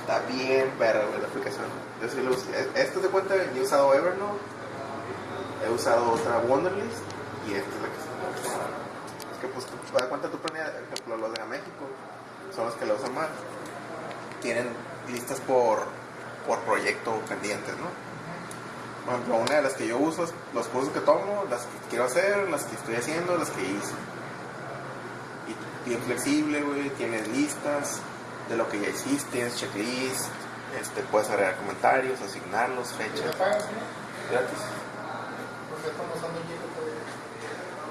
Está bien perra, güey, la aplicación. Yo sí lo uso. Esto te cuenta, yo he usado Evernote, he usado otra Wonderlist y esta es la que se Es que, pues, tú das cuenta, tú pones, por ejemplo, los de México, son los que la usan más. Tienen listas por, por proyecto pendientes, ¿no? Por ejemplo, una de las que yo uso es los cursos que tomo, las que quiero hacer, las que estoy haciendo, las que hice. Y bien flexible, güey, tienes listas de lo que ya hiciste, tienes checklist, este, puedes agregar comentarios, asignarlos, ¿Te fechas, pagas, no? gratis. ¿Por qué estamos usando Jira todavía?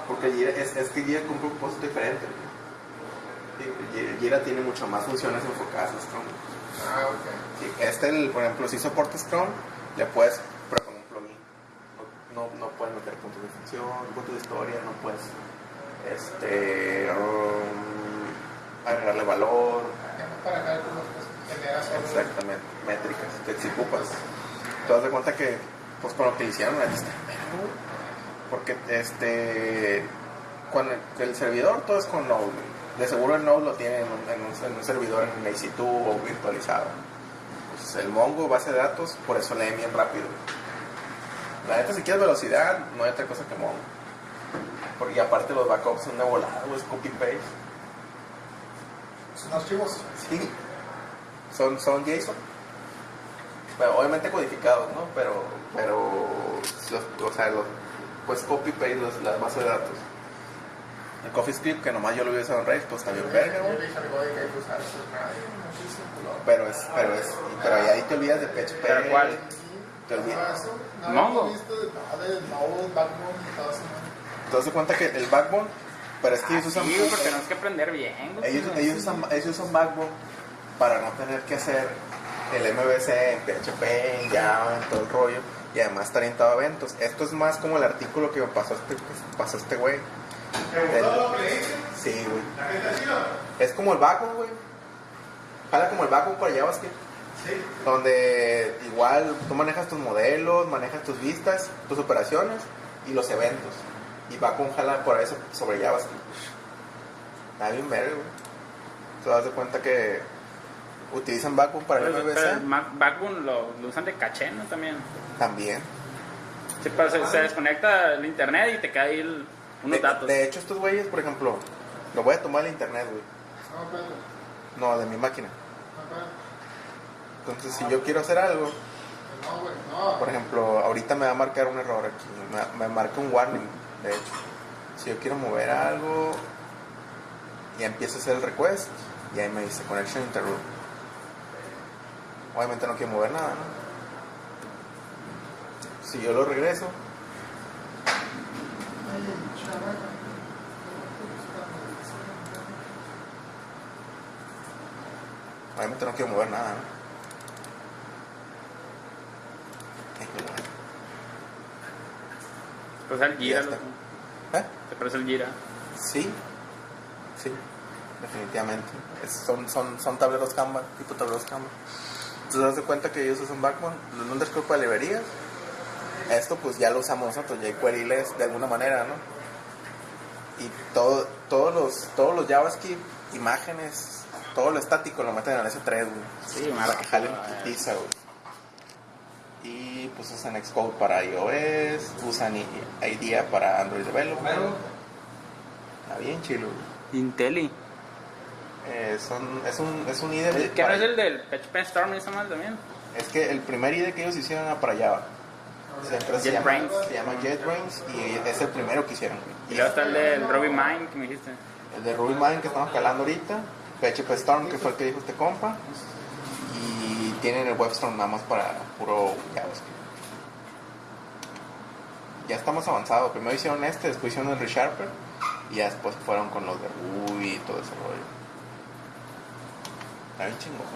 Porque Jira, es, es que Jira cumple un propósito diferente. Jira- tiene mucho más funciones enfocadas a Scrum. Ah, ok. Sí, este, el, por ejemplo, si soporta Scrum, le puedes proponer un plugin. No, no, puedes meter puntos de función, puntos de historia, no puedes este, um, agregarle valor, para cálculos, pues, generas exactamente, métricas, si ocupas. Te das de cuenta que, pues con lo que hicieron, neta está porque este, con el, servidor todo es con Node, de seguro el Node lo tiene en un, en en un servidor en EC2 o virtualizado. Pues el Mongo, base de datos, por eso lee bien rápido. La neta, si quieres velocidad, no hay otra cosa que Mongo. Porque aparte los backups son de volada, es copy-paste. Son archivos. Sí, son, son JSON. Bueno, obviamente codificados, ¿no? Pero, pero, los- o sea, los, pues copy-paste los- las bases de datos. El CoffeeScript, que nomás yo lo usar en Rails, pues también verga. Pero es, pero es, pero ahí te olvidas de PHP. ¿Pero cuál? Te olvidas. Ah, no, eso. ¿no? Te das cuenta que el Backbone, pero es que ellos usan, Sí, porque tenemos que aprender bien, güey. ellos, ellos, usan, ellos usan Backbone para no tener que hacer el MVC en PHP, en Java, en todo el rollo, y además estar orientado a eventos. Esto es más como el artículo que me pasó este, que pasó este güey. ¿Te gustó lo que le hice? Sí, güey. ¿La gente chido? Es como el Backbone, güey. Jala como el Backbone para JavaScript. Sí. Donde igual tú manejas tus modelos, manejas tus vistas, tus operaciones y los eventos. Y Backbone jala por eso sobre JavaScript. Está bien verga, güey. Te das de cuenta que utilizan Backbone para el Pero, pero el MVC Mac- Backbone lo, lo usan de caché, ¿no? También. también. Sí, pero se, se desconecta el internet y te cae ahí el- unos De, datos. de hecho, estos güeyes, por ejemplo, lo voy a tomar del internet, güey. No, espérate. No, de mi máquina. Espérate. Entonces, si yo quiero hacer algo, No, güey, no. Por ejemplo, ahorita me va a marcar un error aquí. Me, me marca un warning, de. Si yo quiero mover algo, y empiezo a hacer el request, y ahí me dice connection interrupt. Obviamente no quiero mover nada, ¿no? Si yo lo regreso, obviamente no quiero mover nada, ¿no? Eh, Pues el Gira. ¿Eh? Te parece el Gira. Sí, sí, definitivamente. Es- son, son, son tableros Canva, tipo tableros Canva. Entonces, das de cuenta que ellos usan Backbone, los underscore para librerías. Esto, pues ya lo usamos nosotros, jQuery-less de alguna manera, ¿no? Y todo, todos, los, todos los JavaScript, imágenes, todo lo estático lo meten en S3, güey. Sí, para que jalen pizza, güey. Pues usan Xcode para iOS, usan IDEA para Android Development. Está bien chilo. güey. Inteli. Eh, son, es un, es un IDE. ¿Qué no es el del PHP Storm y esa mal también? Es que el primer IDE que ellos hicieron era para Java. Siempre se llama, JetBrains. se llama JetBrains y es el primero que hicieron. Y luego está el del Ruby Mine que me dijiste. El de RubyMine que estamos calando ahorita, PHP Storm que fue el que dijo este compa, y tienen el WebStorm nada más para puro JavaScript. Ya estamos avanzados. Primero hicieron este, después hicieron el ReSharper y ya después fueron con los de Ruby y todo ese rollo. Está bien chingón.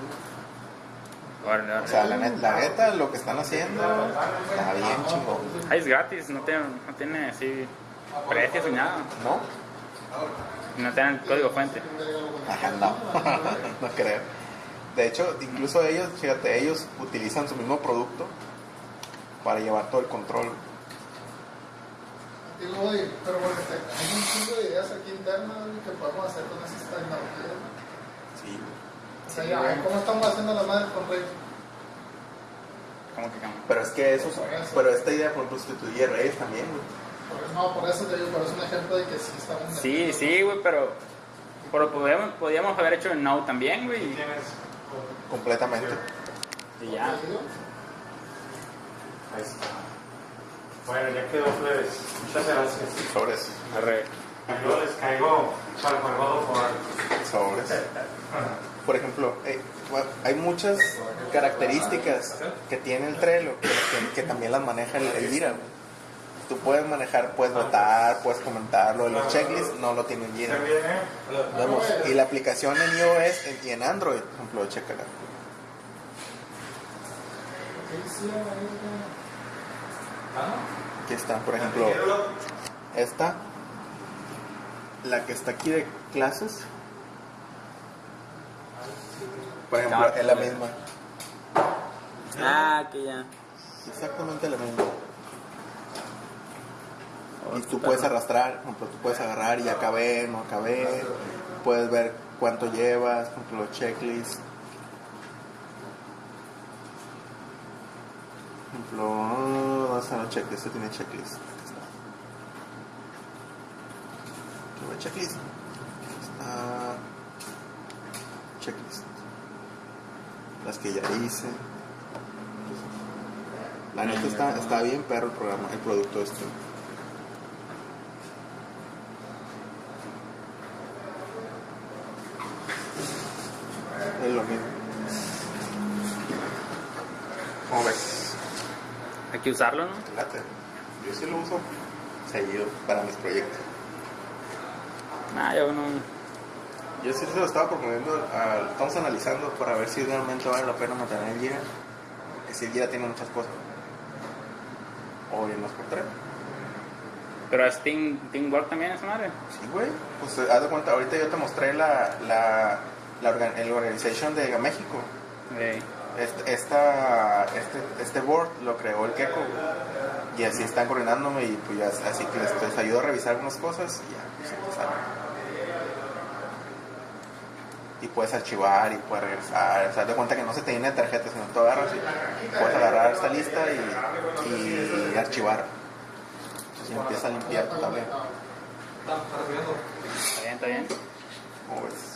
O sea, la, net- la neta, lo que están haciendo está bien chingón. Ah, es gratis, no tiene, no tiene así precios ni nada. ¿No? No tiene el código fuente. Ajá, no, no creo. De hecho, incluso ellos, fíjate, ellos utilizan su mismo producto para llevar todo el control. Digo, oye, pero bueno, este, hay un chingo de ideas aquí internas que podemos hacer con esas tecnologías. Sí, O Sí, a ver, ¿cómo estamos haciendo la madre con Rey? Como que cambia. Pero es que eso, pero esta idea, por sustituye Reyes también, güey. Por eso- No, por eso te digo, pero es un ejemplo de que sí estamos... Sí, sí, güey, pero. Pero podíamos, podíamos haber hecho en Now también, güey. y- Tienes. Completamente. Y ya. Ahí está. Bueno, ya quedó, plebes. Muchas gracias. Sobres. Arre. Yo les caigo juego por. Sobres. Por ejemplo, eh, hay muchas características que tiene el Trello que, que- que también las maneja el, el. Tú puedes manejar, puedes votar, puedes comentarlo. Los checklists no lo tiene el Jira. También, ¿eh? Vemos. Y la aplicación en iOS en- y en Android, por ejemplo, chécala. Aquí está, por ejemplo, esta, la que está aquí de clases. Por ejemplo, es la misma. Ah, que ya. Exactamente la misma. Y tú puedes arrastrar, por ejemplo, tú puedes agarrar y acabé, no acabé. Puedes ver cuánto llevas, por ejemplo, los checklists. Ejemplo, ¿dónde están los checklists? Este tiene checklist. Aquí está. Checklist. Está. Checklist. Las que ya hice. La neta está, está bien perro el programa, el producto este. Es lo mismo. ¿Cómo ves? Hay que usarlo, ¿no? Yo sí lo uso seguido para mis proyectos. Ah, yo no. Yo sí se lo estaba proponiendo, a- estamos analizando para ver si realmente vale la pena mantener el si el Jira tiene muchas cosas. O en los tres. Pero es Team, Teamwork también, esa madre. Sí, güey. Pues eh, haz de cuenta, ahorita yo te mostré la, la, la organ- el organization de México. Eh, Este, esta, este, este board lo creó el Keiko. Y así están coordinándome y pues ya, así que les, les ayudo a revisar unas cosas y ya, pues empezar. Y puedes archivar y puedes regresar. O sea, de cuenta que no se te llena de tarjetas, sino tú agarras y puedes agarrar esta lista y, y archivar. Entonces empieza a limpiar tablero. está bien, está bien. ¿Cómo ves?